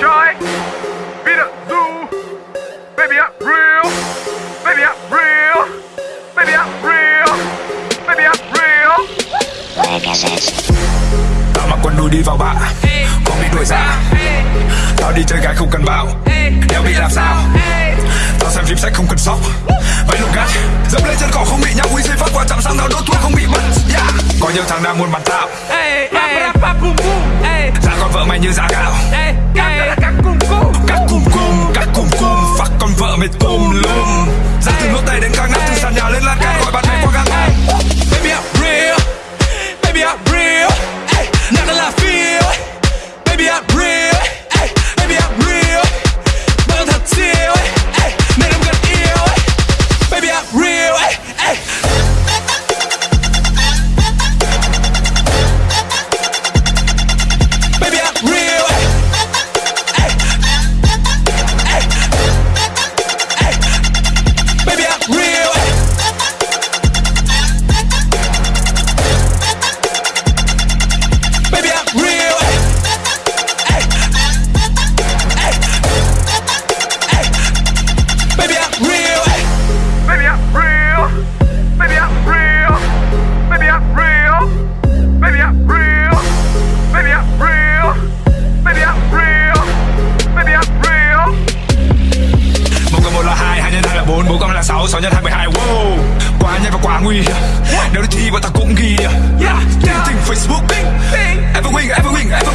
try. Be the zoo. Baby, I'm real. Baby, I'm real. Baby, I'm real. Baby, I'm real. Tao mặc quần đùi đi vào bạ Còn bị đuổi ra Tao đi chơi gái không cần bảo Đeo bị làm sao Tao xem phim sách không cần sóc Váy lục gắt Dẫm lên chân cỏ không bị nhau Uy dây phát quan trọng sang tao đốt thuốc không bị mất yeah. Có nhiều thằng đang muốn bắn tao ey, Giá con vợ mày như giá gạo ey, mệt cùng lum. Ra từ lỗ tay đến càng nắp từ sàn nhà lên lan can, gọi bạn này qua là 6, 6 nhân 2, 12 Wow. Quá nhanh và quá nguy hiểm. Nếu đi thi bọn ta cũng ghi. Yeah, yeah. Tình tình Facebook. Everwing, everwing, everwing